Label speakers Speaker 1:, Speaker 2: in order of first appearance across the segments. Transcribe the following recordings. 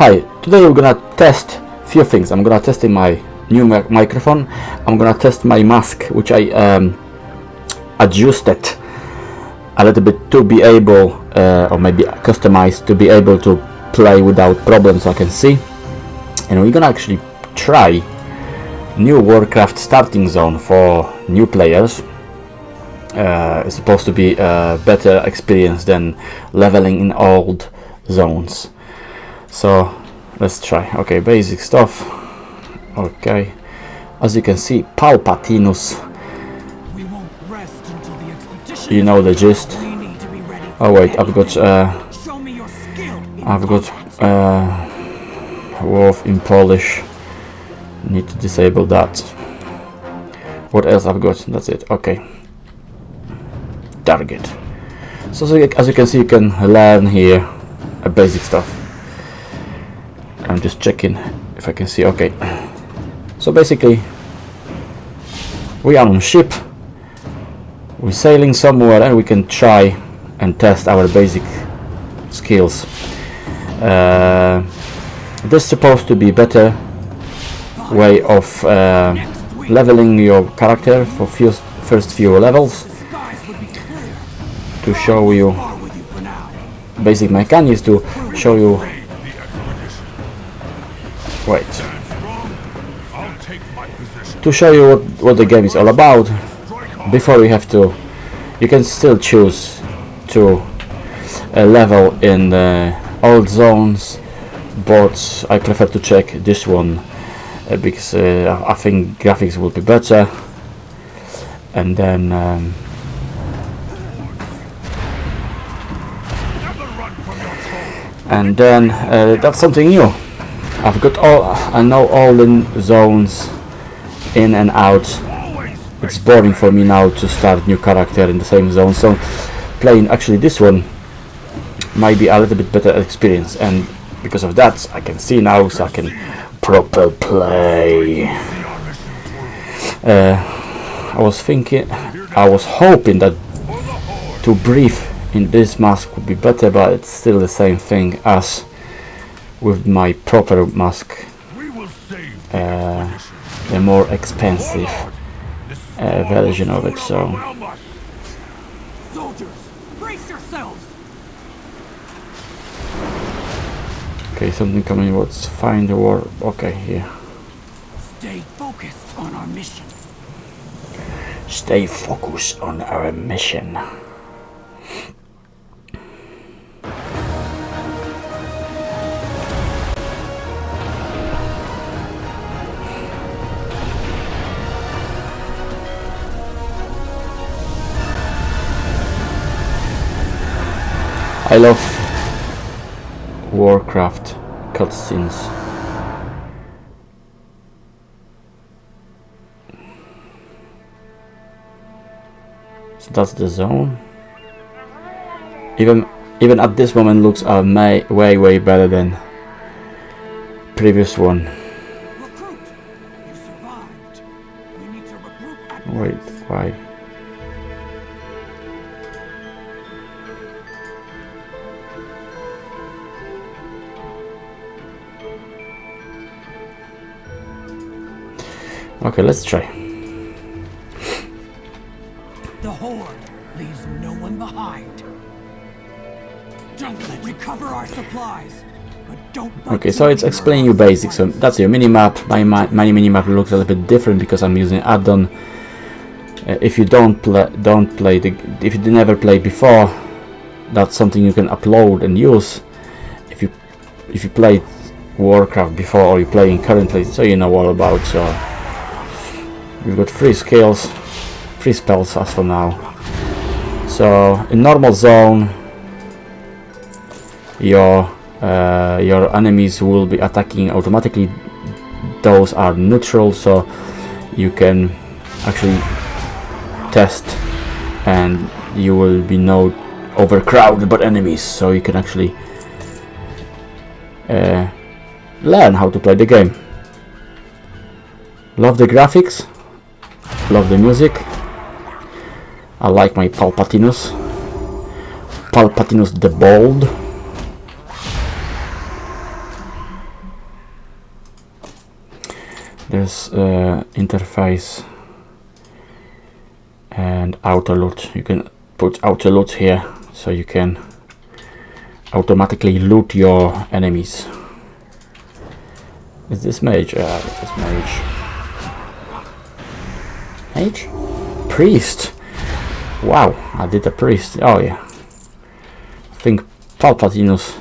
Speaker 1: Hi, today we're gonna test few things. I'm gonna test in my new mic microphone. I'm gonna test my mask, which I um, adjusted a little bit to be able, uh, or maybe customized to be able to play without problems. I can see, and we're gonna actually try new Warcraft starting zone for new players. Uh, it's supposed to be a better experience than leveling in old zones so let's try. Okay basic stuff. Okay. As you can see Palpatinus you know the gist. oh wait I've got uh, I've got uh, wolf in Polish. Need to disable that. What else I've got? That's it. Okay. Target. So, so as you can see you can learn here a basic stuff I'm just checking if I can see okay. So basically we are on ship. We're sailing somewhere and we can try and test our basic skills. Uh, this is supposed to be better way of uh, leveling your character for few, first few levels to show you basic mechanics to show you Wait. To show you what, what the game is all about, before you have to, you can still choose to uh, level in the old zones, but I prefer to check this one uh, because uh, I think graphics will be better. And then um, and then uh, that's something new. I've got all I know all the zones in and out. It's boring for me now to start new character in the same zone. So playing actually this one might be a little bit better experience. And because of that I can see now so I can proper play. Uh, I was thinking I was hoping that to breathe in this mask would be better but it's still the same thing as with my proper mask uh, the more expensive uh, version of it so. Okay something coming. What's find the war. Okay here.
Speaker 2: Stay focused on our mission.
Speaker 1: Stay focused on our mission I love Warcraft cutscenes. So that's the zone. Even even at this moment looks uh, may, way way better than previous one. Wait, why? Okay, let's try.
Speaker 2: The horde leaves no one behind. Don't let recover our supplies.
Speaker 1: Okay, so it's explaining you basics. So that's your minimap. My, my, my minimap looks a little bit different because I'm using add-on. Uh, if you don't play, don't play the, if you never played before, that's something you can upload and use. If you, if you played Warcraft before or you're playing currently, so you know all about. So We've got three skills, three spells as for now. So in normal zone, your uh, your enemies will be attacking automatically. Those are neutral, so you can actually test, and you will be no overcrowded by enemies. So you can actually uh, learn how to play the game. Love the graphics Love the music. I like my Palpatinos. Palpatinos the Bold. This uh, interface and auto loot. You can put auto loot here so you can automatically loot your enemies. Is this mage? Uh, this mage mage? priest wow I did a priest oh yeah I think Palpatinus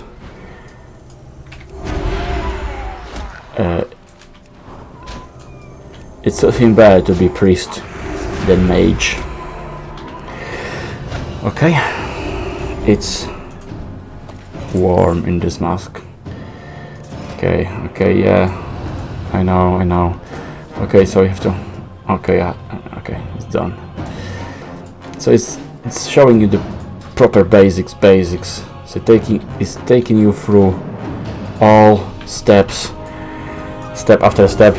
Speaker 1: uh, it's something better to be priest than mage. Okay, it's warm in this mask. Okay, okay, yeah, I know, I know. Okay, so you have to. Okay, it's done. So it's it's showing you the proper basics, basics. So taking it's taking you through all steps, step after step,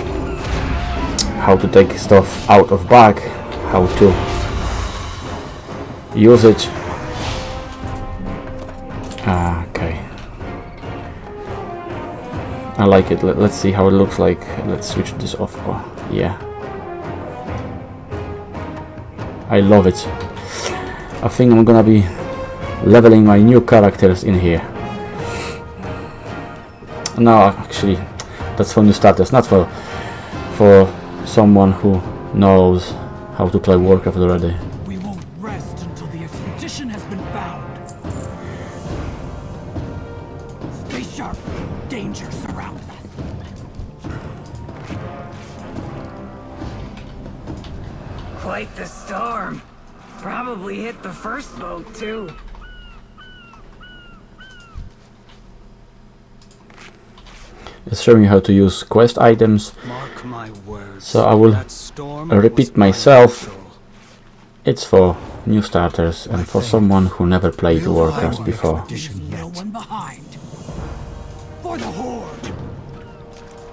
Speaker 1: how to take stuff out of bag, how to use it. Ah, okay. I like it. Let, us see how it looks like. Let's switch this off. Oh, yeah. I love it. I think I'm gonna be leveling my new characters in here. No, actually, that's for new starters, not for for someone who knows how to play Warcraft already.
Speaker 3: Boat, too.
Speaker 1: It's showing you how to use quest items.
Speaker 2: Mark my words.
Speaker 1: So I will repeat
Speaker 2: was my
Speaker 1: myself.
Speaker 2: natural.
Speaker 1: It's for new starters and for someone who never played Warcraft before.
Speaker 2: No one behind. For the horde.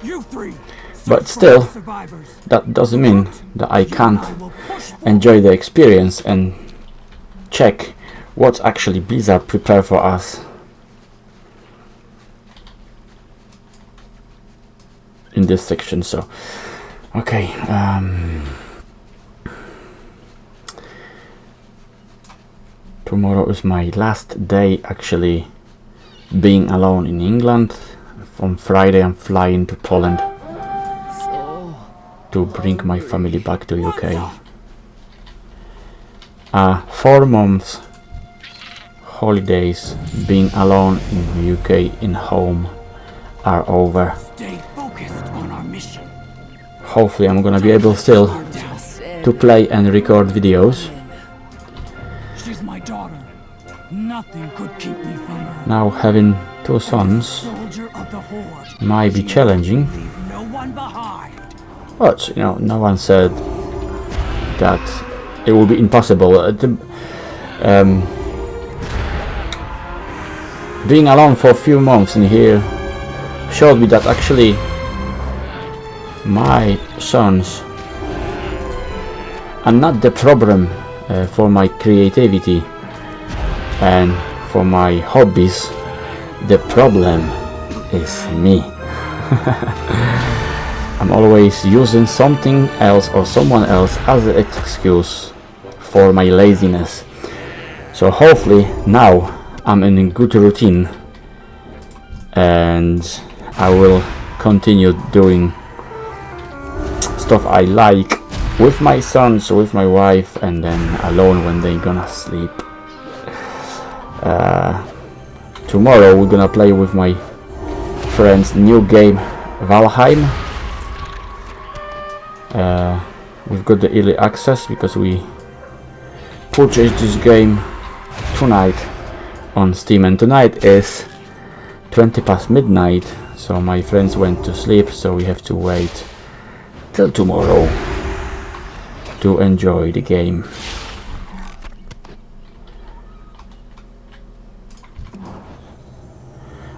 Speaker 2: You three.
Speaker 1: But still. That doesn't mean that I can't
Speaker 2: and I will push
Speaker 1: enjoy the experience and check what actually Blizzard prepare for us. In this section so okay um, tomorrow is my last day actually being alone in England. From Friday I'm flying to Poland to bring my family back to UK uh, four months holidays being alone in the UK in home are over
Speaker 2: Stay focused on our mission.
Speaker 1: hopefully I'm gonna be able still to play and record videos
Speaker 2: She's my daughter. Nothing could keep me from her.
Speaker 1: now having two sons
Speaker 2: Soldier of the horde.
Speaker 1: might be challenging
Speaker 2: Leave no one behind.
Speaker 1: but you know no one said that it will be impossible. Uh, um, being alone for a few months in here showed me that actually my sons are not the problem uh, for my creativity and for my hobbies. The problem is me. I'm always using something else or someone else as an excuse for my laziness. So hopefully now I'm in a good routine and I will continue doing stuff I like with my sons, with my wife and then alone when they gonna sleep. Uh, tomorrow we're gonna play with my friends new game Valheim uh, we've got the early access because we purchased this game tonight on Steam and tonight is 20 past midnight so my friends went to sleep so we have to wait till tomorrow to enjoy the game.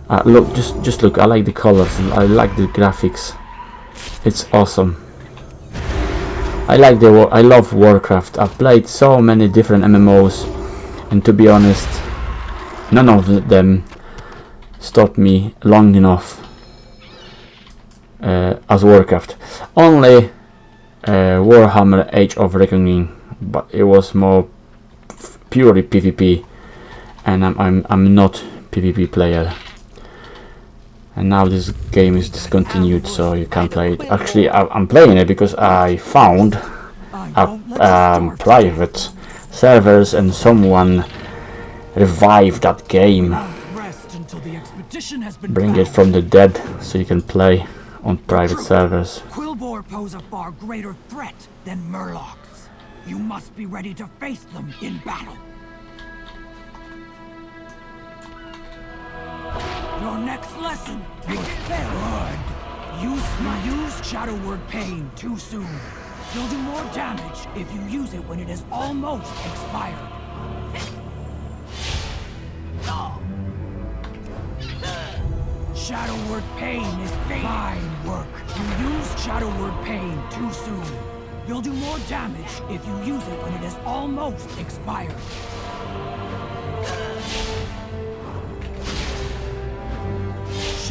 Speaker 1: Uh, look just just look I like the colors I like the graphics. It's awesome I like the I love Warcraft. I've played so many different MMOs and to be honest none of them stopped me long enough uh, as Warcraft. Only uh, Warhammer Age of Reckoning, but it was more purely PvP, and I'm, I'm I'm not PvP player. And now this game is discontinued, so you can't play it. Actually, I, I'm playing it because I found a
Speaker 2: won't let you
Speaker 1: um, private servers and someone revived that game
Speaker 2: Rest until the expedition has been
Speaker 1: bring it from the dead so you can play on private servers
Speaker 2: Quilboar pose a far greater threat than Murlocs. You must be ready to face them in battle. Your next lesson will fail. Use my use Shadow Word Pain too soon. You'll do more damage if you use it when it is almost expired. Shadow Word Pain is fine work. You use Shadow Word Pain too soon. You'll do more damage if you use it when it is almost expired.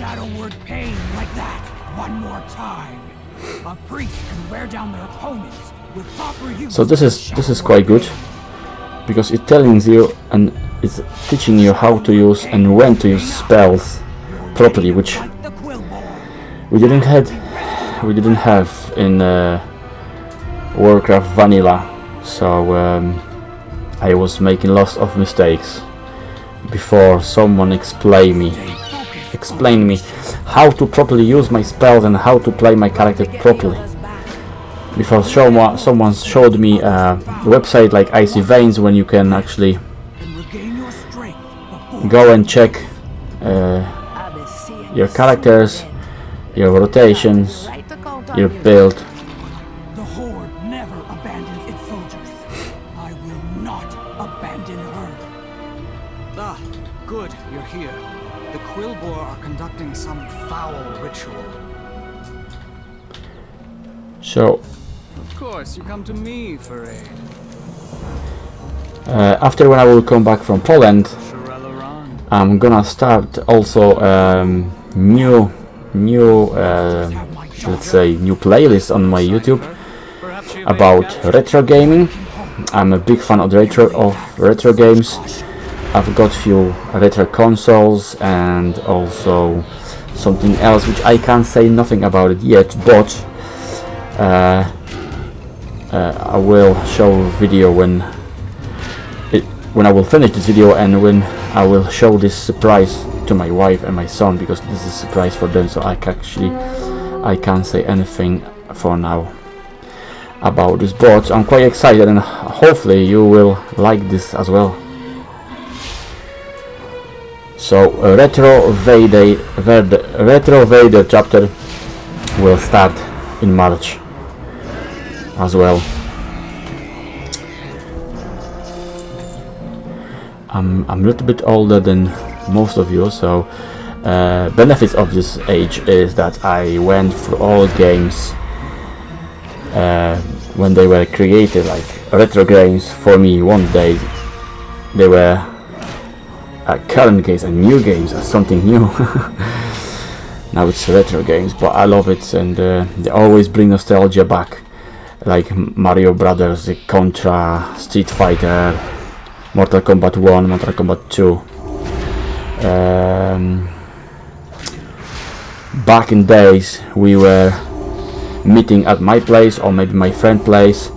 Speaker 2: Shadow Word Pain like that, one more time. A priest can wear down their opponents with proper use.
Speaker 1: so this is this is quite good because it telling you and it's teaching you how to use and when to use spells properly which
Speaker 2: Like the Quilboar.
Speaker 1: we didn't had we didn't have in uh, Warcraft vanilla so um, I was making lots of mistakes before someone explain me. Explain me how to properly use my spells and how to play my character properly. Before someone someone showed me a website like Icy Veins when you can actually go and check uh, your characters your rotations your build so
Speaker 4: Of course, you come to me for aid.
Speaker 1: uh, after when I will come back from Poland I'm gonna start also um, new new uh, let's say new playlist on my YouTube
Speaker 4: Perhaps you may
Speaker 1: about retro gaming. I'm a big fan of retro of retro games. I've got few retro consoles and also something else which I can't say nothing about it yet, but uh, uh, I will show a video when it when I will finish this video and when I will show this surprise to my wife and my son because this is a surprise for them so I can actually I can't say anything for now about this board. I'm quite excited and hopefully you will like this as well. So uh, Retro Vader, Vader, Retro Vader chapter will start in March as well. I'm, I'm a little bit older than most of you so uh, benefits of this age is that I went through all games uh, when they were created, like retro games. For me, one day they were uh, current games and new games as something new. now it's retro games, but I love it, and uh, they always bring nostalgia back, like Mario Brothers, Contra, Street Fighter, Mortal Kombat 1, Mortal Kombat 2. Um, back in days, we were meeting at my place or maybe my friend place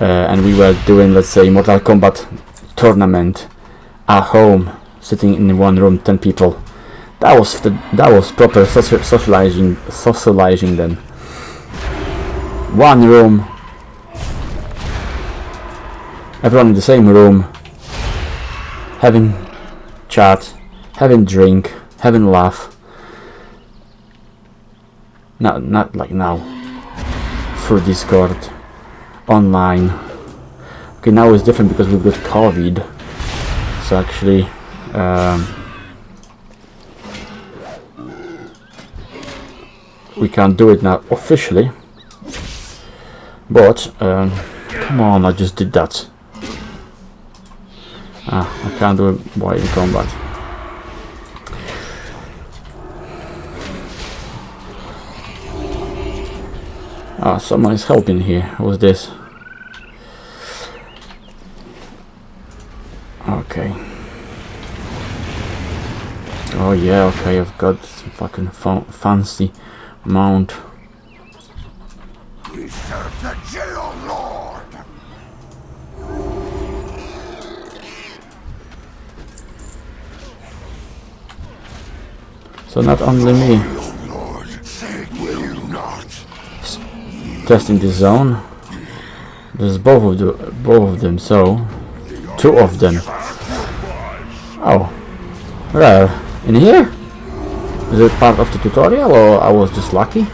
Speaker 1: uh, and we were doing let's say Mortal Kombat tournament at home sitting in one room 10 people that was the, that was proper socializing socializing then one room. Everyone in the same room. Having chat having drink having laugh. Not not like now. Through Discord. Online. Okay now it's different because we've got COVID. So actually um, we can't do it now officially but um, come on I just did that ah I can't do it while in combat Ah, someone is helping here. Who's this? Okay. Oh yeah, okay, I've got some fucking fa fancy mount.
Speaker 5: We serve the jail lord.
Speaker 1: So not only me
Speaker 5: Lord, will not?
Speaker 1: testing this zone. There's both of the both of them, so two of them. Oh, rare. In here? Is it part of the tutorial or I was just lucky?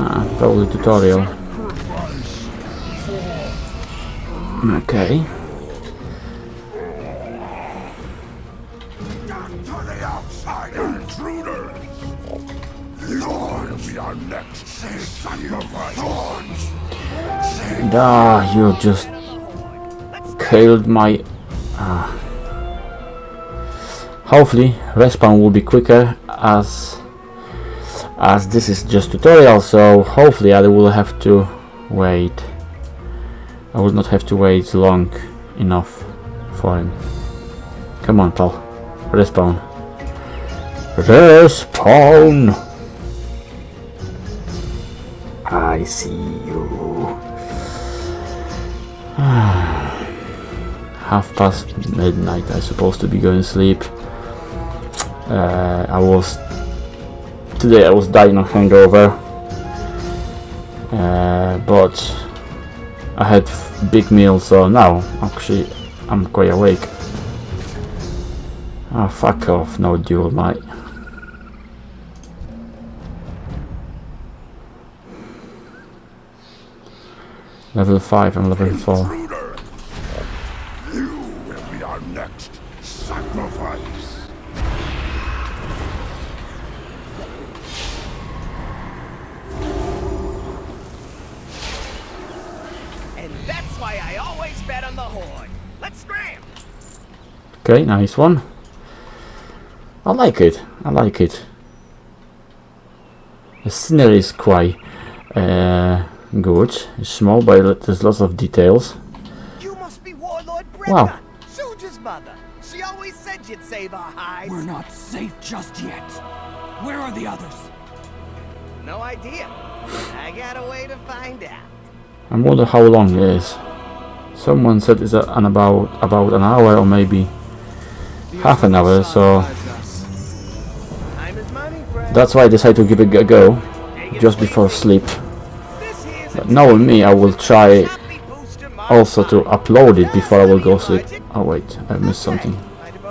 Speaker 1: Ah, probably tutorial. Okay. Ah, you just killed my... Ah. Hopefully, respawn will be quicker as as this is just tutorial, so hopefully I will have to wait. I will not have to wait long enough for him. Come on, pal. Respawn. Respawn! I see you. Half past midnight, I'm supposed to be going to sleep. Uh, I was today I was dying of hangover. Uh, but I had big meal so now actually I'm quite awake. Ah fuck off no duel mate level 5 and level 4 okay nice one I like it I like it the scenery is quite uh, good it's small but there's lots of details
Speaker 6: You must be Warlord Brenna,
Speaker 1: Wow.
Speaker 6: Soldier's mother. She always said you'd save our hides.
Speaker 2: We're not safe just yet. Where are the others?
Speaker 6: No idea. I got a way to find out.
Speaker 1: I wonder how long it is. Someone said it's a, an about about an hour or maybe half an hour. So
Speaker 6: Time is money, friend.
Speaker 1: that's why I decided to give it a go just before sleep. But knowing me, I will try
Speaker 6: happy booster mark
Speaker 1: also to upload it before I will go sleep. Oh wait, I missed something.
Speaker 6: Might have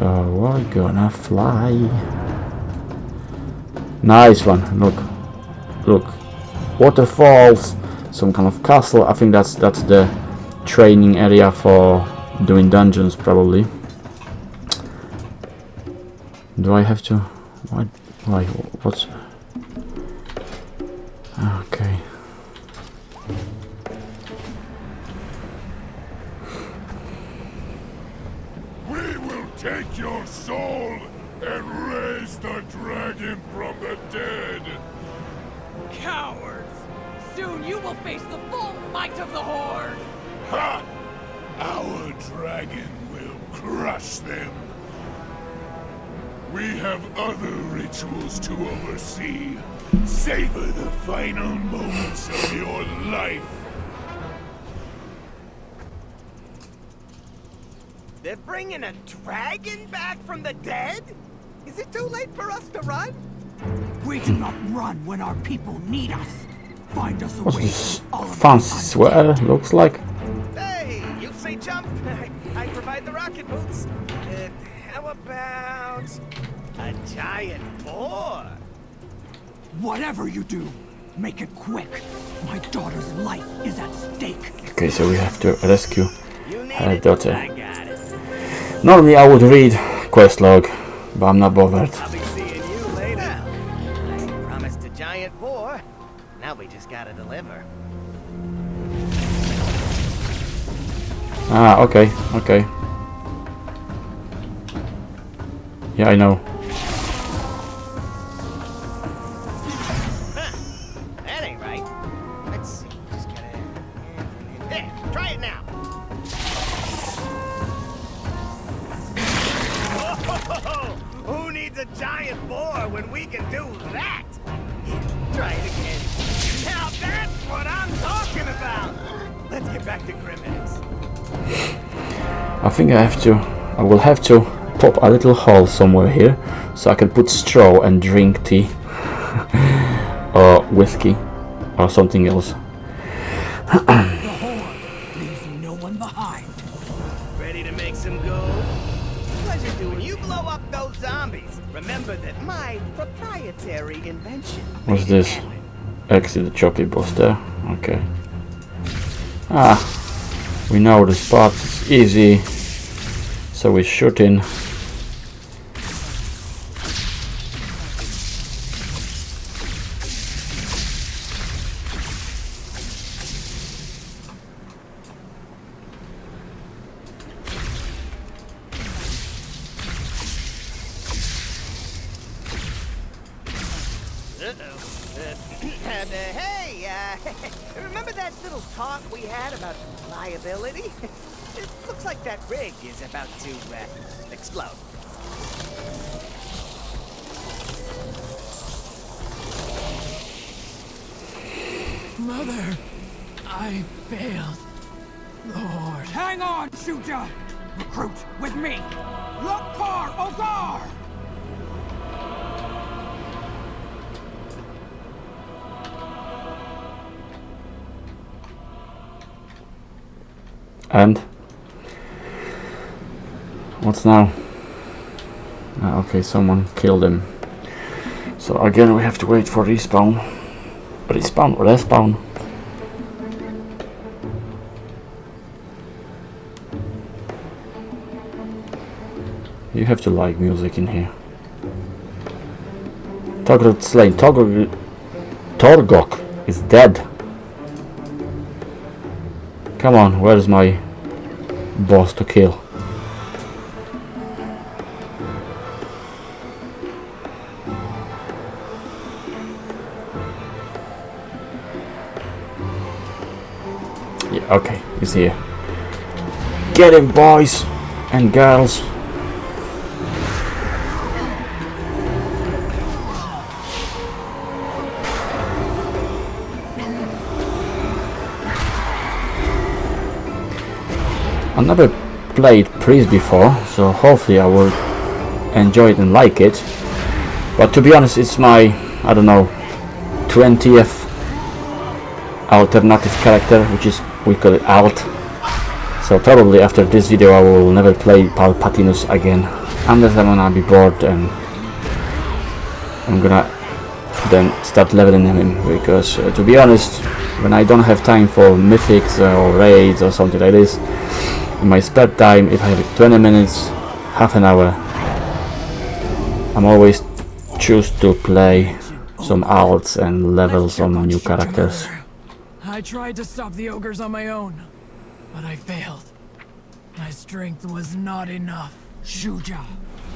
Speaker 1: So we're gonna fly. Nice one. Look, look. Waterfalls. Some kind of castle. I think that's that's the training area for doing dungeons, probably. Do I have to? Why? Why? What's?
Speaker 5: From the dead?
Speaker 6: Is it too late for us to run?
Speaker 2: We cannot run when our people need us. Find us a way
Speaker 1: this
Speaker 2: to
Speaker 1: fancy
Speaker 2: us
Speaker 1: sweater? Looks like.
Speaker 6: Hey, you say jump, I provide the rocket boots. Uh, how about a giant boar?
Speaker 2: Whatever you do, make it quick. My daughter's life is at stake.
Speaker 1: Okay, so we have to rescue her daughter.
Speaker 6: I got it.
Speaker 1: Normally I would read quest log, but I'm not bothered.
Speaker 6: I'll be
Speaker 1: seeing you later. I
Speaker 6: promised a giant. Now we just gotta deliver. Ah, okay, okay. Yeah,
Speaker 1: I know. Think I have to. I will have to pop a little hole somewhere here so I can put straw and drink tea or whiskey or something else.
Speaker 2: The no one behind.
Speaker 6: Ready to make some go? Pleasure doing. You blow up those zombies. Remember that my proprietary invention.
Speaker 1: What's this? Exit the choppy boss there. Okay. Ah, we know the spot. It's easy. So we shoot in.
Speaker 2: I failed. Lord. Hang on, Shuja! Recruit, with me! Lok'tar Ogar!
Speaker 1: And what's now? Ah, okay, someone killed him. So again, we have to wait for respawn. Respawn, or respawn. Have to like music in here. Toggle slain. Toggle. Torgok is dead. Come on, where's my boss to kill? Yeah, okay, he's here. Get him, boys and girls. I never played Priest before, so hopefully I will enjoy it and like it. But to be honest, it's my, I don't know, 20th alternative character, which is, we call it Alt. So probably after this video I will never play Palpatinus again, unless I'm gonna be bored and I'm gonna then start leveling him, because uh, to be honest, when I don't have time for mythics or raids or something like this, in my spare time, if I have 20 minutes, half an hour, I'm always choose to play some alts and level some new characters.
Speaker 2: I tried to stop the ogres on my own, but I failed. My strength was not enough. Shuja,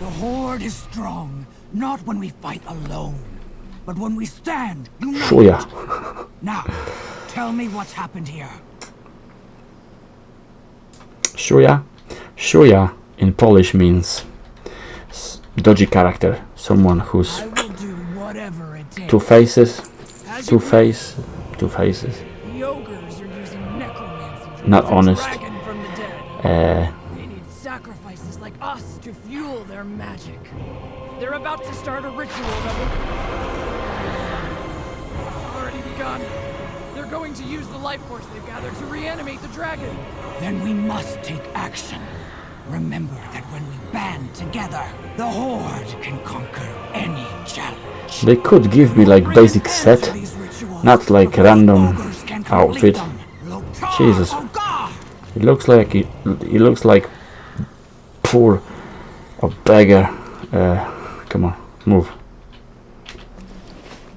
Speaker 2: the Horde is strong, not when we fight alone, but when we stand united.
Speaker 1: Shuya.
Speaker 2: Now, tell me what's happened here.
Speaker 1: Shuya? Shuya in Polish means dodgy character, someone who's
Speaker 2: I will do whatever it takes.
Speaker 1: two faces, two face, two faces.
Speaker 2: The ogres are using necromancy to
Speaker 1: Not honest.
Speaker 2: dragon from the dead.
Speaker 1: Uh,
Speaker 2: sacrifices like us to fuel their magic. They're about to start a ritual that will... Already begun. They're going to use the life force they've gathered to reanimate the dragon. Then we must take action. Remember that when we band together, the Horde can conquer any challenge.
Speaker 1: they could give me like basic set, not like random outfit. Jesus. It looks like it, it looks like poor a beggar. Uh, come on, move.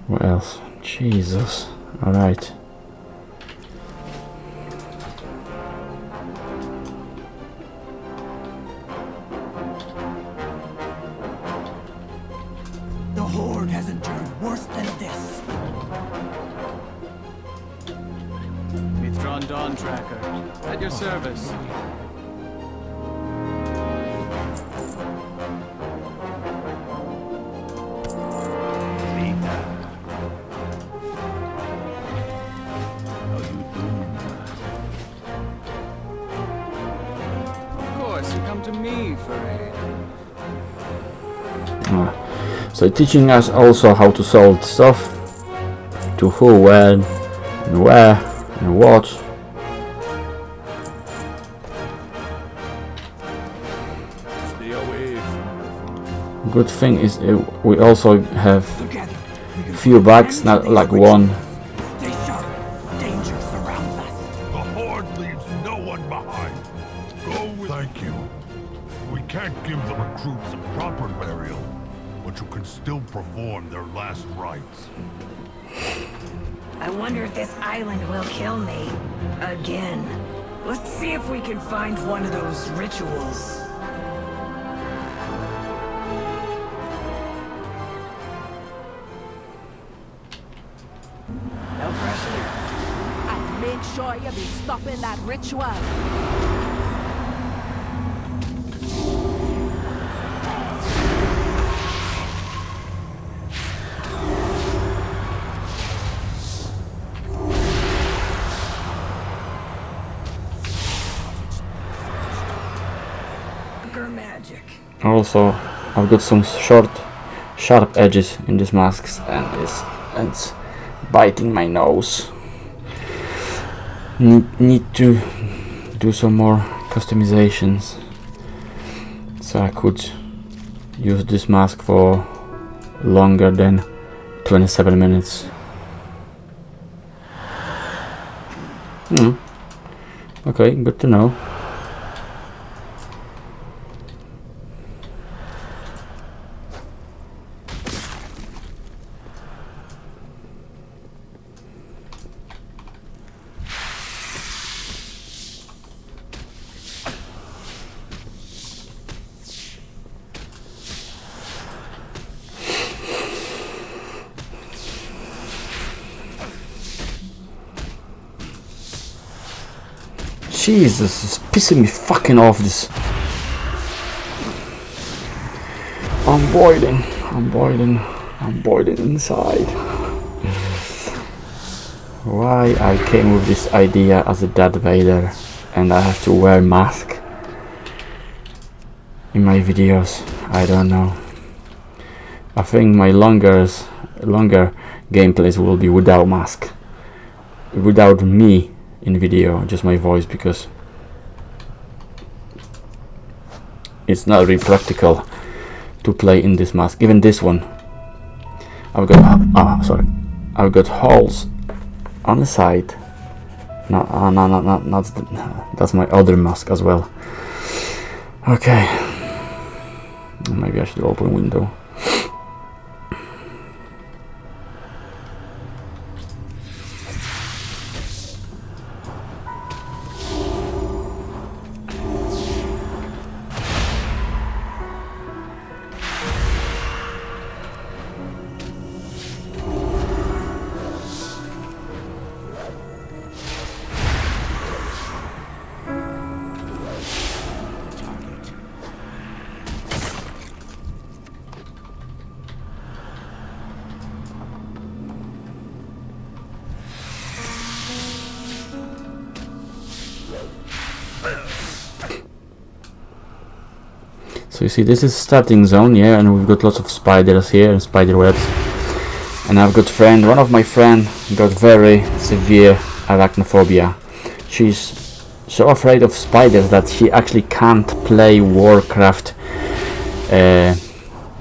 Speaker 1: What else? Jesus. Alright. Teaching us also how to solve stuff, to who, when, and where, and what.
Speaker 5: Stay away from
Speaker 1: Good thing is uh, we also have
Speaker 2: Together,
Speaker 1: few bugs, not like one.
Speaker 5: Their last rites.
Speaker 3: I wonder if this island will kill me. Again. Let's see if we can find one of those rituals. No pressure.
Speaker 7: And make sure you be stopping that ritual.
Speaker 1: Also, I've got some short, sharp edges in these masks, and it's it's biting my nose. Need, need to do some more customizations, so I could use this mask for longer than 27 minutes. Hmm. Okay, good to know. Jesus, it's pissing me fucking off this. I'm boiling, I'm boiling, I'm boiling inside. Why I came with this idea as a Darth Vader and I have to wear mask in my videos, I don't know. I think my longer, longer gameplays will be without mask. Without me in video, just my voice because it's not really practical to play in this mask. Even this one, I've got ah sorry, I've got holes on the side. No, uh, no, no, no, that's the, that's my other mask as well. Okay, maybe I should open window. See this is starting zone, yeah, and we've got lots of spiders here and spider webs. And I've got friend, one of my friend got very severe arachnophobia. She's so afraid of spiders that she actually can't play Warcraft uh,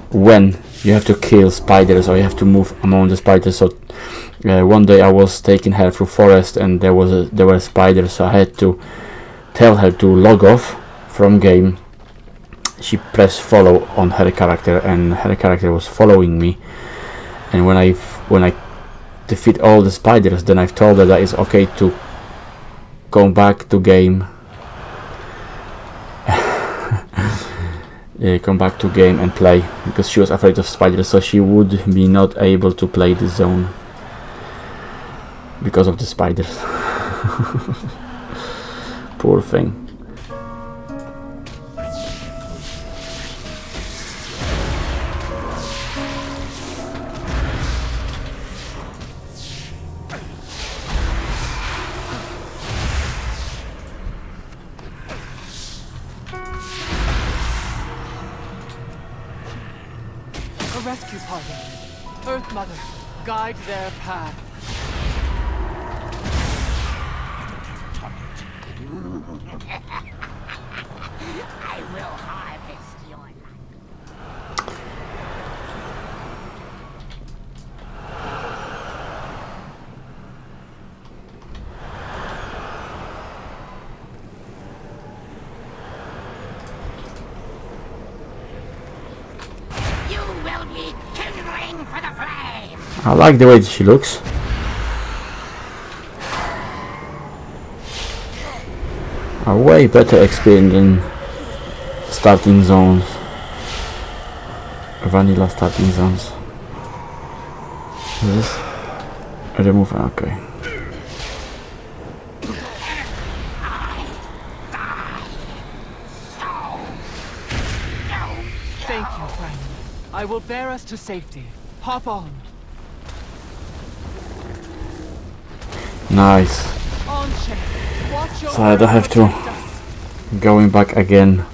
Speaker 1: when you have to kill spiders or you have to move among the spiders. So uh, one day I was taking her through forest and there was a, there were spiders, so I had to tell her to log off from game she pressed follow on her character and her character was following me and when I when I defeat all the spiders, then I've told her that it's okay to come back to game. yeah, come back to game and play because she was afraid of spiders, so she would be not able to play the zone because of the spiders. Poor thing.
Speaker 2: A rescue party. Earth Mother, guide their path.
Speaker 3: I will harvest your life. You will be kindling for the flame.
Speaker 1: I like the way she looks. A way better experience than starting zones. Vanilla starting zones. This remove okay.
Speaker 2: Thank you, friend. I will bear us to safety. Hop on.
Speaker 1: Nice.
Speaker 2: On chain. Watch your
Speaker 1: So I don't have to going back again.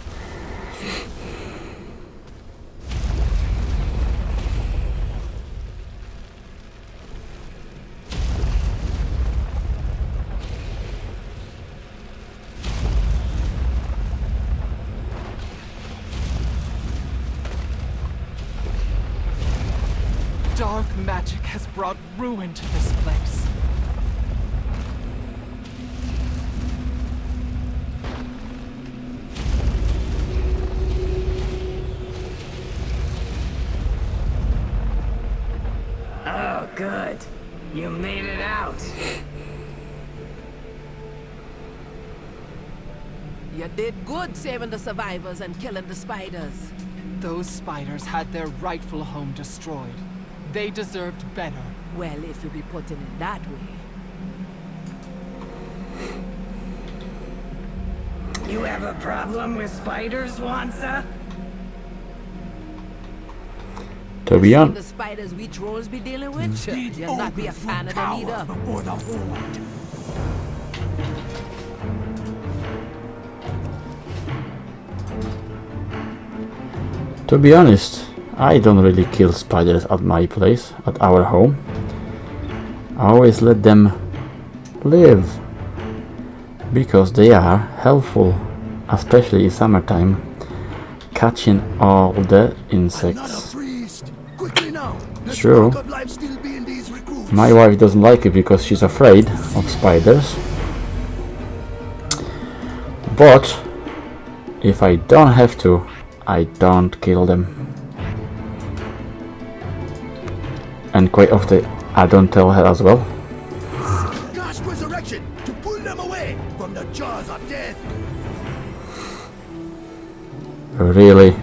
Speaker 7: Saving the survivors and killing the spiders.
Speaker 2: Those spiders had their rightful home destroyed. They deserved better.
Speaker 7: Well, if you be putting it that way.
Speaker 3: You have a problem with spiders, Wansa?
Speaker 1: To be
Speaker 7: Seen
Speaker 1: honest,
Speaker 7: the spiders we trolls be dealing with? You'll not be a fan of them either.
Speaker 6: Before the horde.
Speaker 1: To be honest, I don't really kill spiders at my place, at our home. I always let them live because they are helpful, especially in summertime, catching all the insects.
Speaker 6: priest. Quickly now. Let's
Speaker 1: True.
Speaker 6: look up life still being these recruits.
Speaker 1: My wife doesn't like it because she's afraid of spiders. But if I don't have to, I don't kill them. And quite often I don't tell her as well.
Speaker 6: Cast resurrection to pull them away from the jaws of death.
Speaker 1: Really,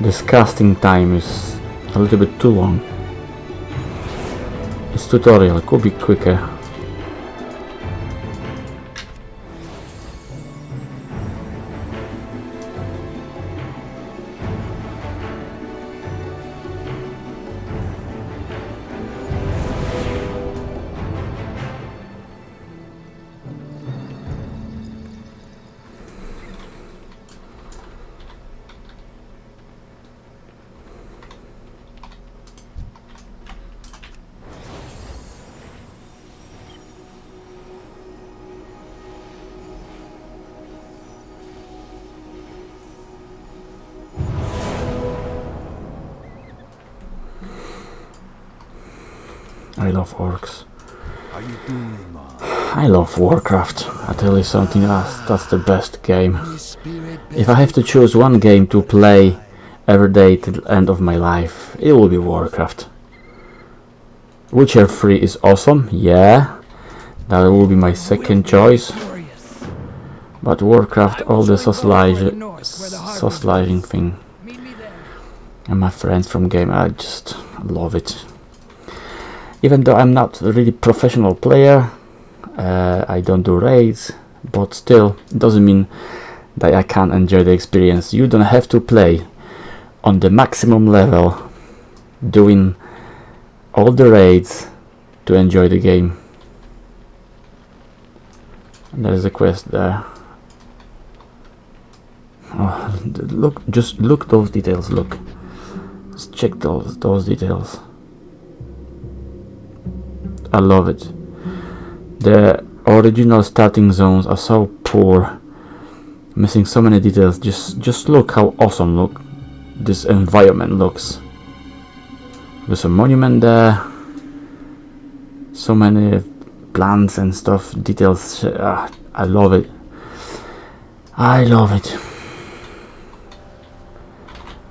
Speaker 1: this casting time is a little bit too long. This tutorial could be quicker. Warcraft. I tell you something, that's, that's the best game. If I have to choose one game to play every day till the end of my life, it will be Warcraft. Witcher 3 is awesome, yeah. That will be my second choice. But Warcraft, all the socializing thing, and my friends from game, I just love it. Even though I'm not a really professional player, uh, I don't do raids, but still, it doesn't mean that I can't enjoy the experience. You don't have to play on the maximum level, doing all the raids to enjoy the game. There is a quest there. Oh, look, just look those details. Look, just check those those details. I love it. The original starting zones are so poor, missing so many details. Just just look how awesome look this environment looks. There's a monument there. So many plants and stuff, details. ah, I love it. I love it.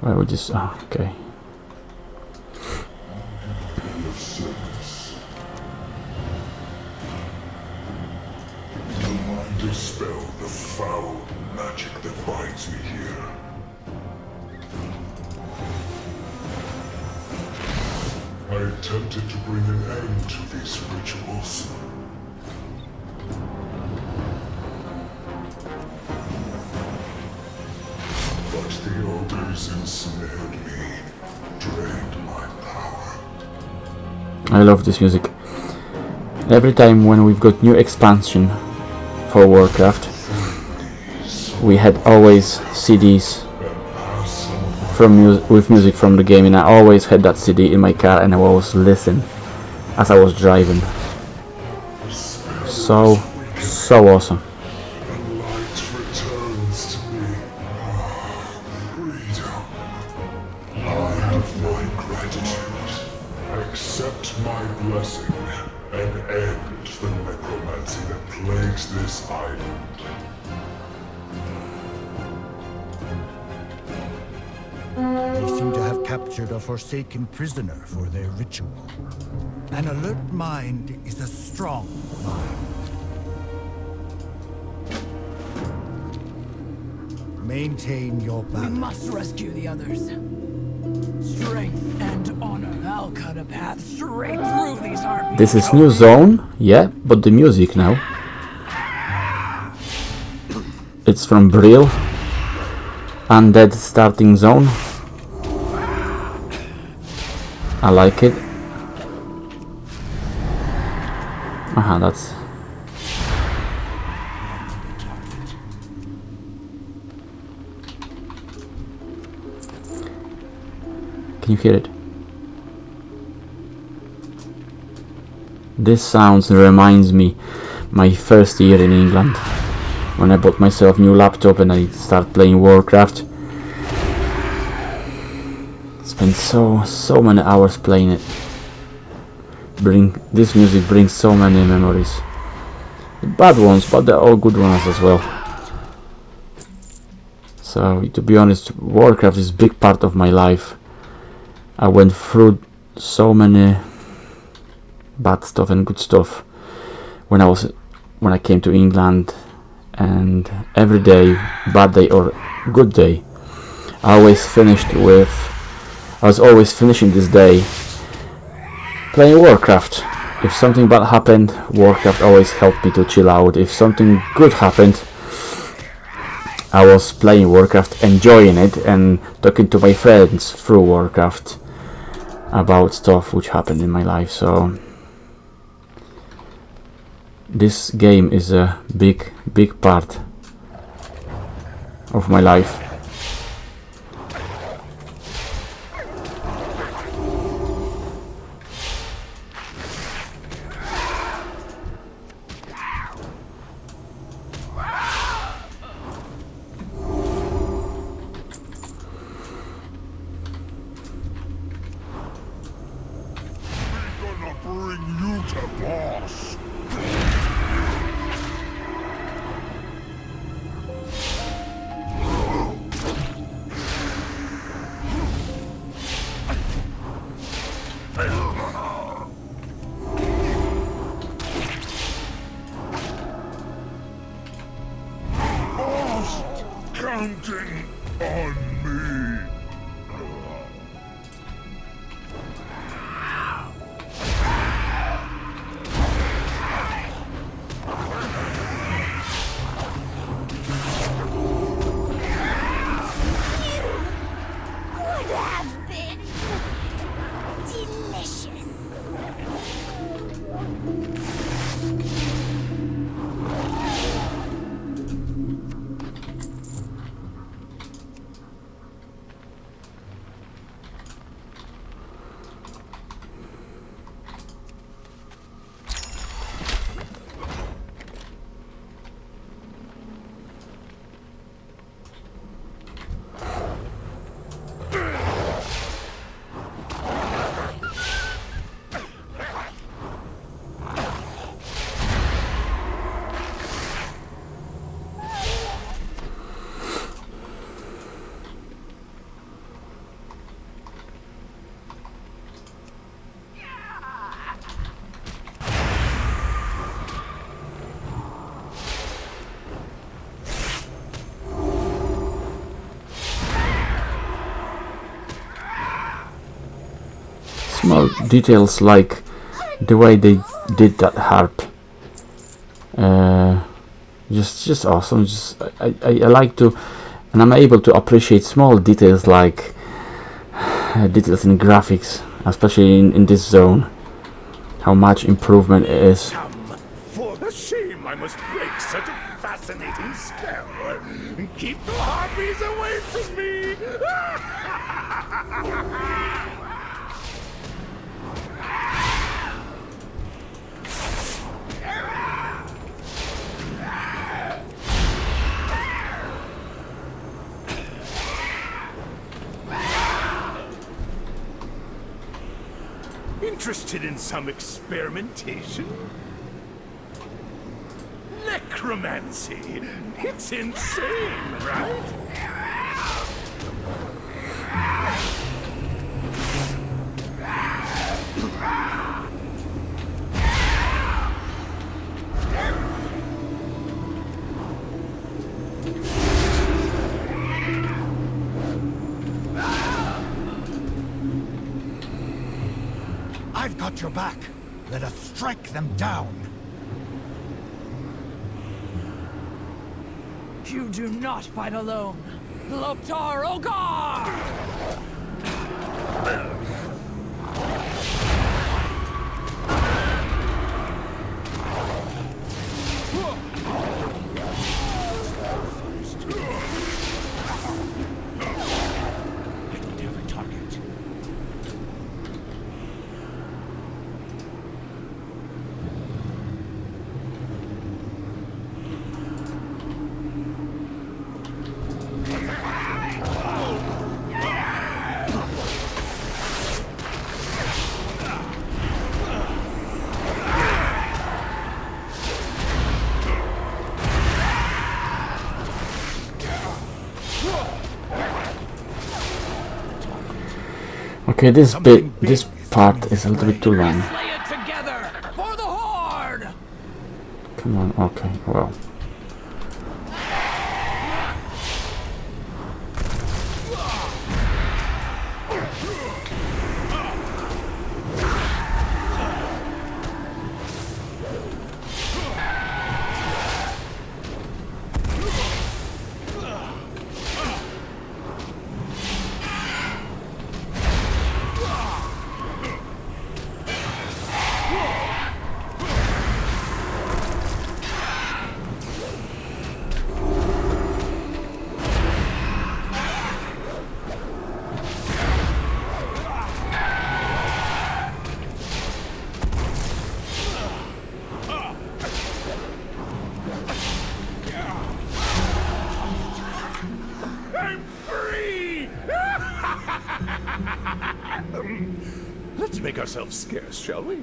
Speaker 1: Why would this? Oh, okay.
Speaker 8: Attempted to bring an end to these rituals. But the ogres ensnared me, drained my power.
Speaker 1: I love this music. Every time when we've got new expansion for Warcraft, we had always CDs from mu- with music from the game, and I always had that CD in my car, and I always listen as I was driving. So, so awesome.
Speaker 8: Light returns
Speaker 9: They seem to have captured a forsaken prisoner for their ritual. An alert mind is a strong mind. Maintain your
Speaker 2: We
Speaker 9: balance.
Speaker 2: must rescue the others. Strength and honor. I'll cut a path straight through these harpies.
Speaker 1: This is new zone, yeah, but the music now. It's from Brill. Undead starting zone. I like it. Aha, that's. Can you hear it? This sounds reminds me my first year in England when I bought myself new laptop and I start playing Warcraft. Spent so so many hours playing it. Bring this music brings so many memories. Bad ones, but they're all good ones as well. So to be honest, Warcraft is a big part of my life. I went through so many bad stuff and good stuff when I was when I came to England and every day bad day or good day I always finished with I was always finishing this day playing Warcraft. If something bad happened Warcraft always helped me to chill out. If something good happened I was playing Warcraft enjoying it and talking to my friends through Warcraft about stuff which happened in my life. So this game is a big big part of my life
Speaker 9: counting
Speaker 1: Small details like the way they did that harp. Uh, just, just awesome. Just I, I, I like to, and I'm able to appreciate small details like uh, details in graphics, especially in, in this zone. How much improvement it is.
Speaker 9: Interested in some experimentation? Necromancy! It's insane, right?
Speaker 10: Back. Let us strike them down.
Speaker 2: You do not fight alone. Lok'tar Ogar!
Speaker 1: Okay, this bit, this part is a little bit too long.
Speaker 2: Slay it together for the Horde!
Speaker 1: Come on, okay, well.
Speaker 9: Ourselves scarce, shall we?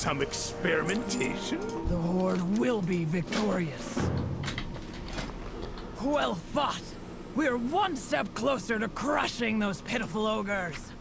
Speaker 9: Some experimentation?
Speaker 2: The Horde will be victorious. Well fought! We're one step closer to crushing those pitiful ogres.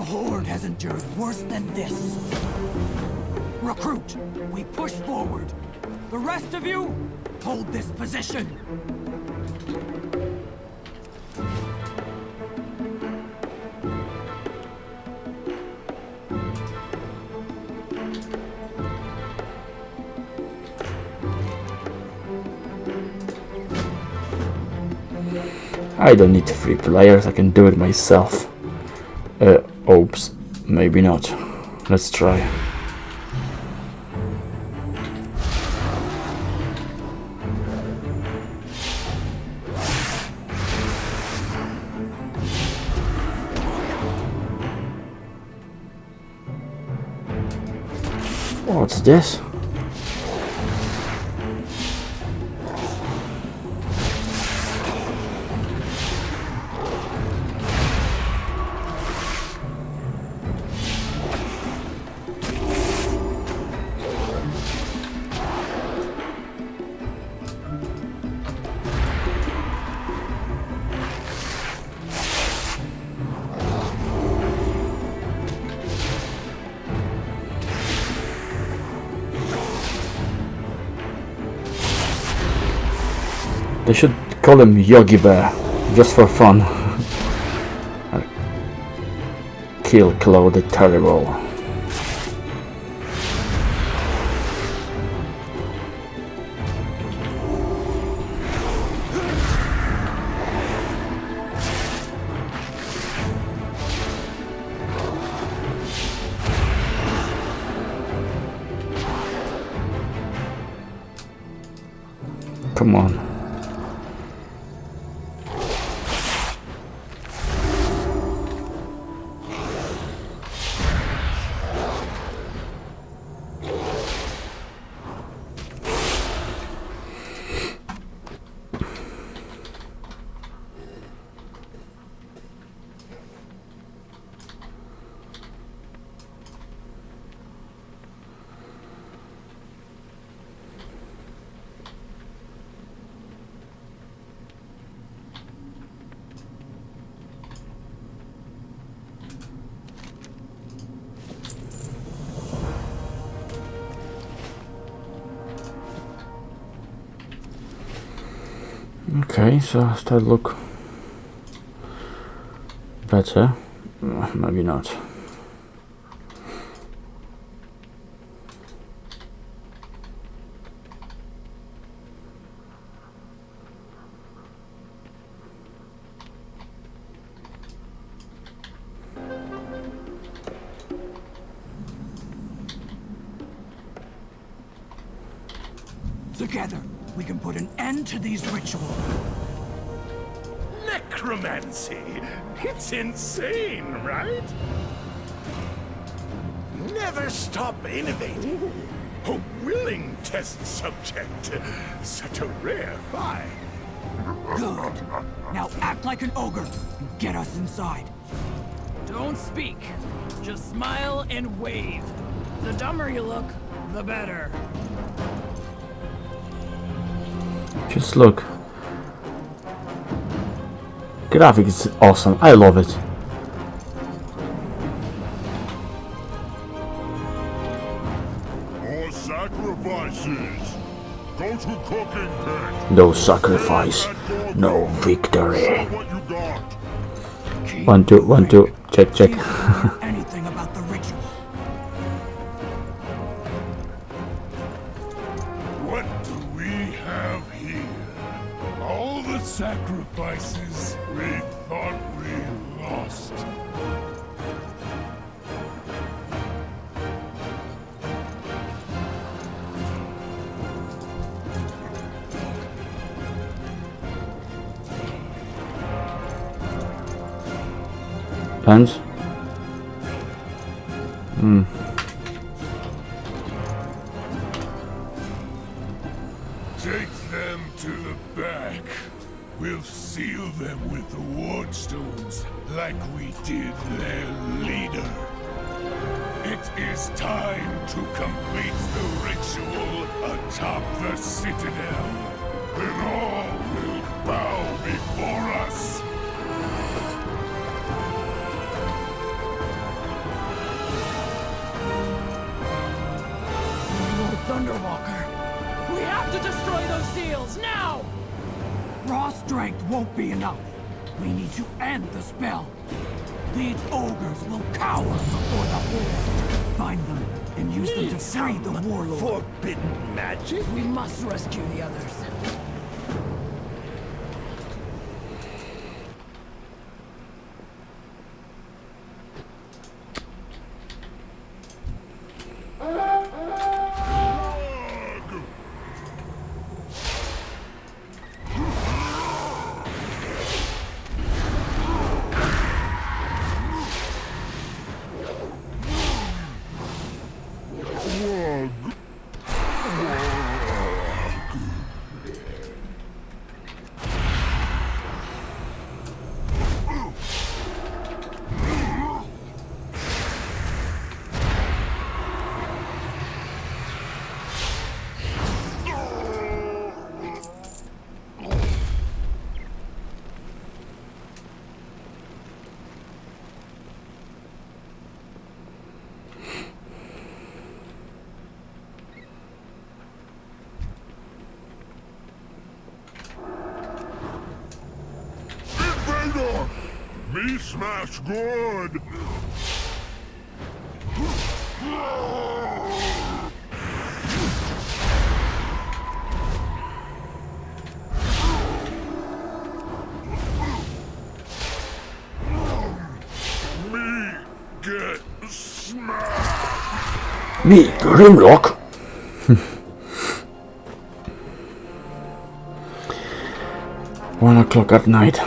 Speaker 2: The Horde has endured worse than this. Recruit, we push forward. The rest of you, hold this position.
Speaker 1: I don't need three players, I can do it myself. Maybe not. Let's try. What's this? They should call him Yogi Bear, just for fun. Kill Claude the Terrible. Okay, so does that look better? Uh, Maybe not.
Speaker 2: Together, we can put an end to these
Speaker 9: insane, right? Never stop innovating. A willing test subject. Such a rare find.
Speaker 2: Good. Now act like an ogre and get us inside. Don't speak. Just smile and wave. The dumber you look, the better.
Speaker 1: Just look. Graphics is awesome. I love it. No sacrifice, no victory.
Speaker 11: What you got?
Speaker 2: Keep
Speaker 1: One, two, one, two. Check, check.
Speaker 5: Hands. Me smash good! Me get smashed!
Speaker 1: Me Grimlock! One o'clock at night.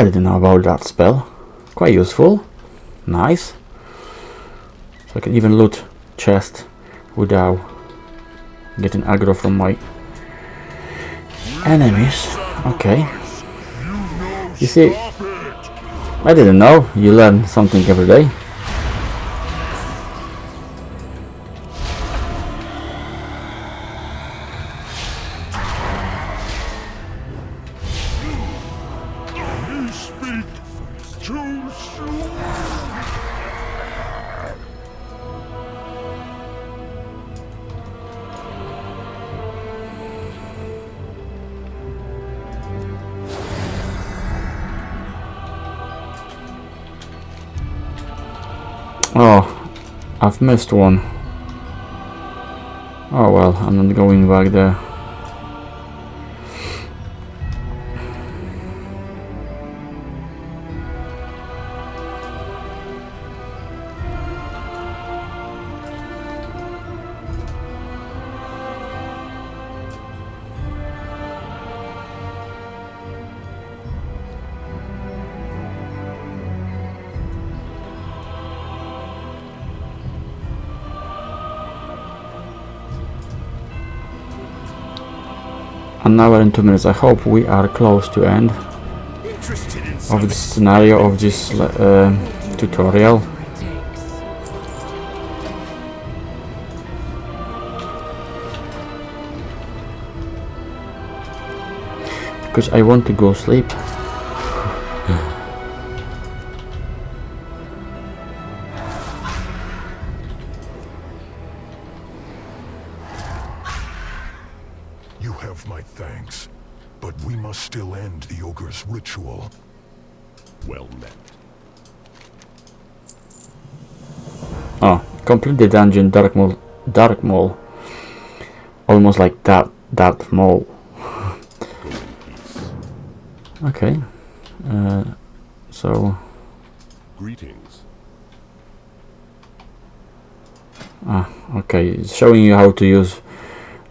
Speaker 1: I didn't know about that spell. Quite useful. Nice. So I can even loot chest without getting aggro from my enemies. Okay. You see, I didn't know. You learn something every day. Missed one. Oh well, I'm not going back there. An hour and two minutes. I hope we are close to end of the scenario of this uh, tutorial. Because I want to go sleep. Complete the dungeon Darkmaul Dark Mole. Almost like that that Mole. okay. Uh, so
Speaker 5: Greetings.
Speaker 1: ah okay, it's showing you how to use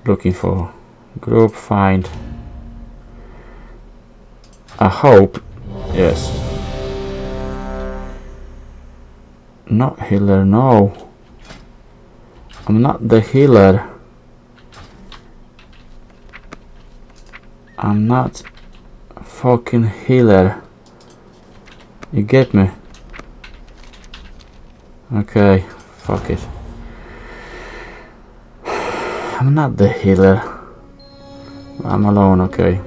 Speaker 1: looking for group find I hope yes not healer no I'm not the healer. I'm not fucking healer. You get me? Okay fuck it. I'm not the healer. I'm alone okay.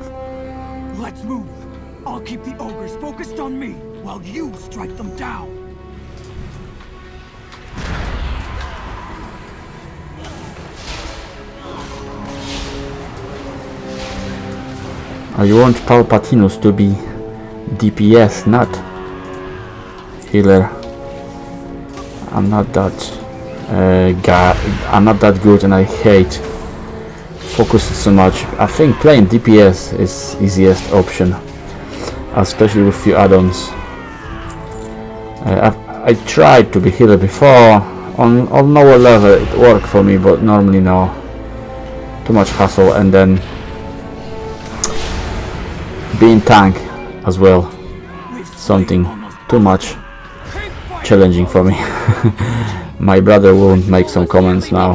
Speaker 2: Let's move. You
Speaker 1: want Palpatinus to be DPS, not healer. I'm not that uh, guy. I'm not that good, and I hate focusing so much. I think playing DPS is easiest option, especially with few add-ons. Uh, I, I tried to be healer before. On on lower level it worked for me, but normally no. Too much hassle, and then being tank as well. Something too much challenging for me. My brother won't make some comments now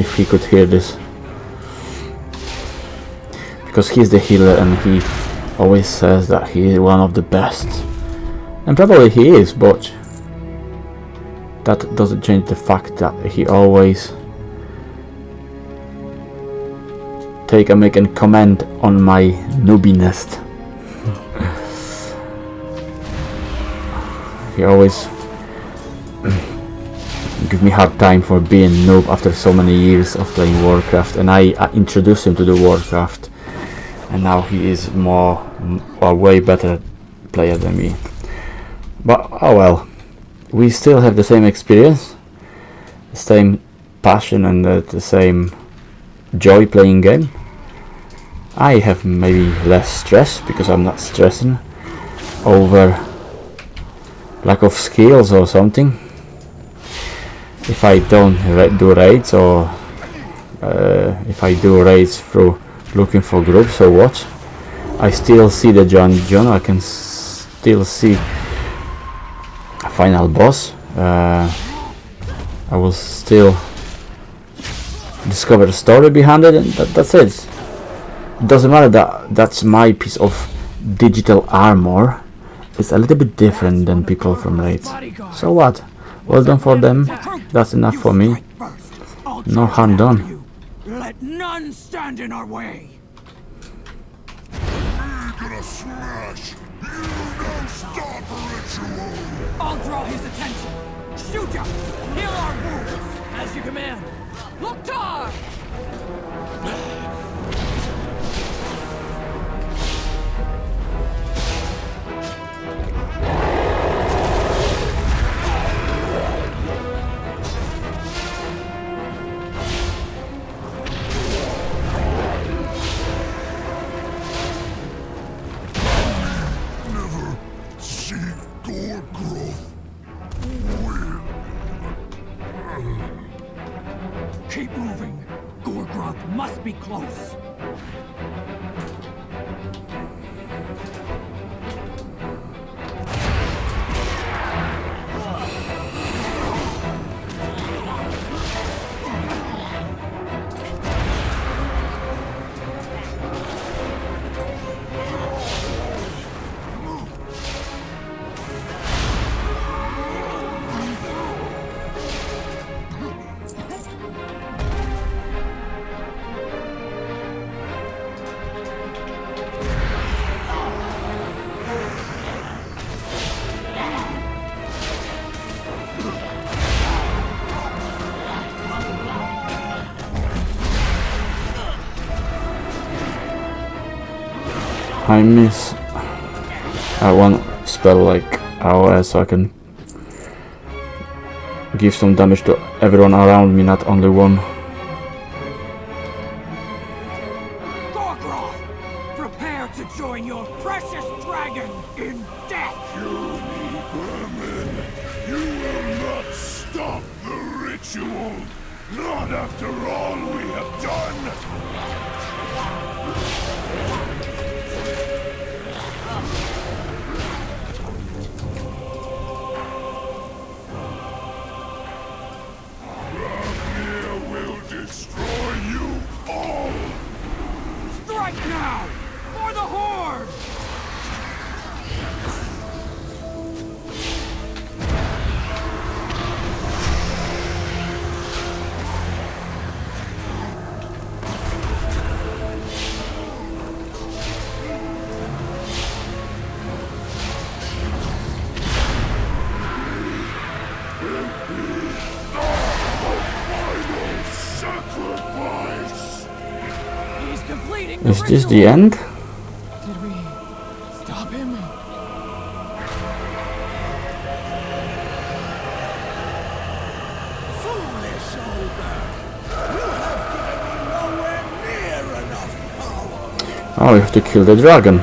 Speaker 1: if he could hear this. Because he's the healer and he always says that he is one of the best. And probably he is but that doesn't change the fact that he always take a make and comment on my noobiness. he always give me hard time for being noob after so many years of playing Warcraft and I, introduced him to the Warcraft and now he is more a way better player than me. But oh well, we still have the same experience, the same passion and the same joy playing game. I have maybe less stress because I'm not stressing over lack of skills or something. If I don't do raids or uh, if I do raids through looking for groups or what, I still see the John John. I can still see a final boss. Uh, I will still discover the story behind it, and that, that's it. Doesn't matter that that's my piece of digital armor. It's a little bit different than people from raids. So what? Well done for them. That's enough for me. No harm done.
Speaker 2: Let none stand in our way. I'll draw his attention. Shoot ya! Heal our wounds! As you command. Lok'tar!
Speaker 5: Never
Speaker 2: close.
Speaker 1: I miss I want spell like AOS so I can give some damage to everyone around me, not only one.
Speaker 2: Now!
Speaker 1: This the end?
Speaker 2: Did we stop him?
Speaker 12: Foolish! You have given me nowhere near enough power!
Speaker 1: Oh, we have to kill the dragon.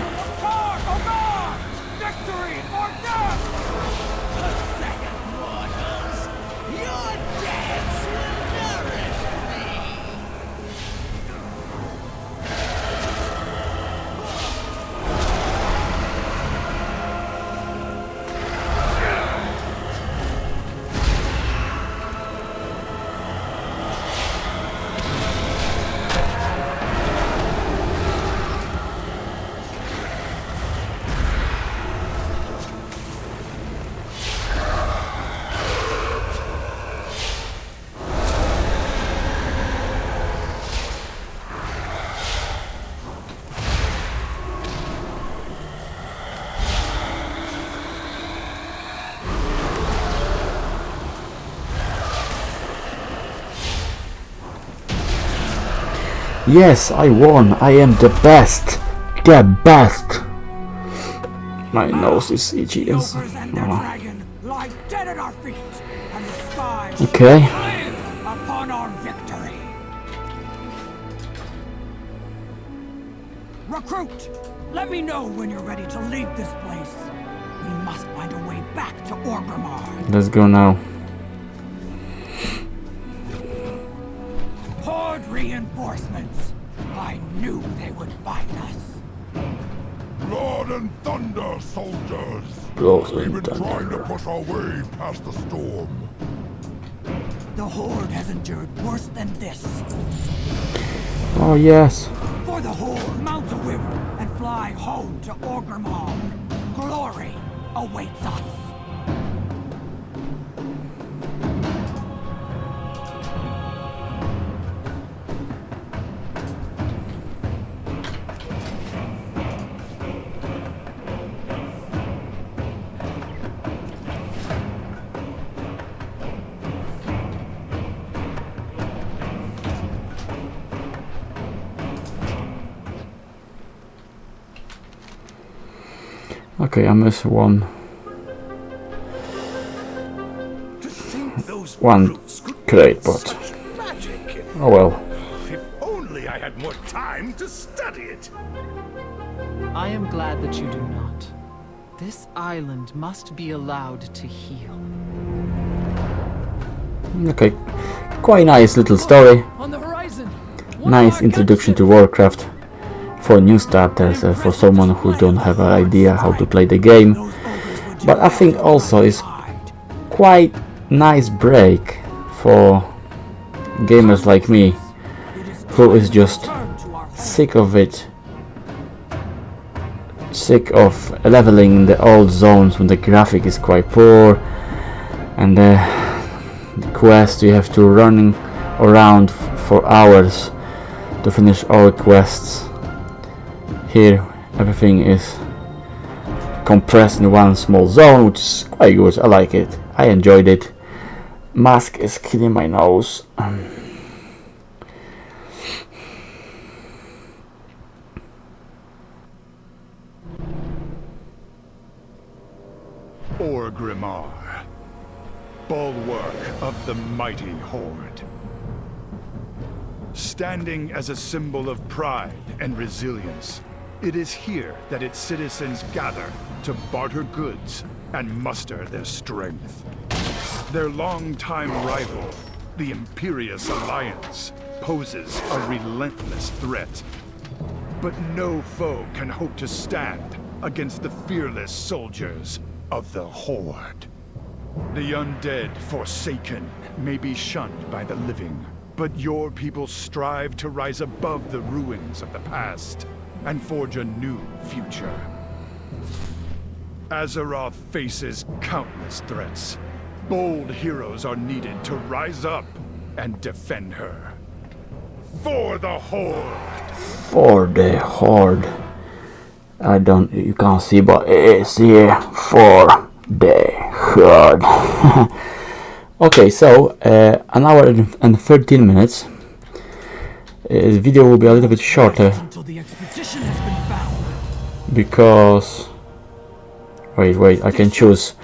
Speaker 1: Yes, I won. I am the best. The best. My nose is itchy.
Speaker 2: The
Speaker 1: Yes.
Speaker 2: ogres and their
Speaker 1: Oh.
Speaker 2: dragon lie dead at our feet, and the sky
Speaker 1: Okay.
Speaker 2: upon our victory. Recruit, let me know when you're ready to leave this place. We must find a way back to Orgrimmar.
Speaker 1: Let's go now.
Speaker 2: Horde reinforcements. I knew they would find us.
Speaker 5: Blood and thunder, soldiers!
Speaker 1: Blood
Speaker 5: We've
Speaker 1: and
Speaker 5: been trying to push our way past the storm.
Speaker 2: The Horde has endured worse than this.
Speaker 1: Oh yes.
Speaker 2: For the Horde, mount the river and fly home to Orgrimmar. Glory awaits us.
Speaker 1: Okay, I missed one.
Speaker 6: To think those
Speaker 1: One
Speaker 6: brutes could
Speaker 1: great
Speaker 6: build
Speaker 1: bot.
Speaker 6: such magic.
Speaker 1: Oh well.
Speaker 6: If only I had more time to study it.
Speaker 13: I am glad that you do not. This island must be allowed to heal.
Speaker 1: Okay. Quite nice little story.
Speaker 2: On the horizon.
Speaker 1: Nice introduction to. Warcraft. For new starters, uh, for someone who don't have an idea how to play the game. But I think also it's quite nice break for gamers like me who is just sick of it sick of leveling the old zones when the graphic is quite poor and the, the quest you have to running around for hours to finish all quests here everything is compressed in one small zone which is quite good. I like it. I enjoyed it. Mask is killing my nose.
Speaker 9: Um, Orgrimmar, bulwark of the mighty Horde. Standing as a symbol of pride and resilience, it is here that its citizens gather to barter goods and muster their strength. Their longtime rival, the Imperious Alliance, poses a relentless threat. But no foe can hope to stand against the fearless soldiers of the Horde. The undead forsaken may be shunned by the living, but your people strive to rise above the ruins of the past and forge a new future. Azeroth faces countless threats. Bold heroes are needed to rise up and defend her. For the Horde!
Speaker 1: for the horde. I don't, you can't see, but it is here for the horde. okay, so uh, an hour and and 13 minutes. Uh, the video will be a little bit shorter
Speaker 2: Expedition has been found.
Speaker 1: because. Wait, wait, I can choose.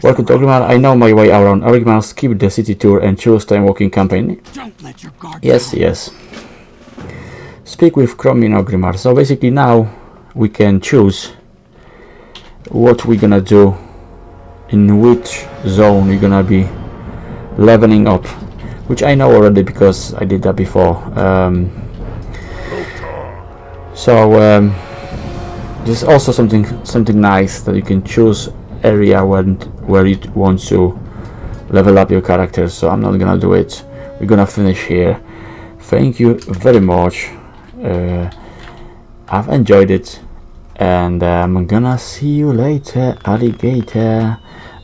Speaker 1: Welcome to Orgrimmar. I know my way around Orgrimmar. Skip the city tour and choose time walking campaign.
Speaker 2: Don't let your guard
Speaker 1: Yes,
Speaker 2: down.
Speaker 1: yes. Speak with Chromin Orgrimmar. So basically now we can choose what we're gonna do in which zone we're gonna be leveling up which I know already because I did that before um, so um, there's also something something nice that you can choose area when where you want to level up your character so I'm not gonna do it. We're gonna finish here. Thank you very much. Uh, I've enjoyed it and I'm gonna see you later alligator.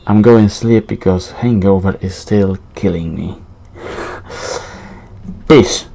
Speaker 1: I'm going sleep because hangover is still killing me. Peace